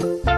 Bye.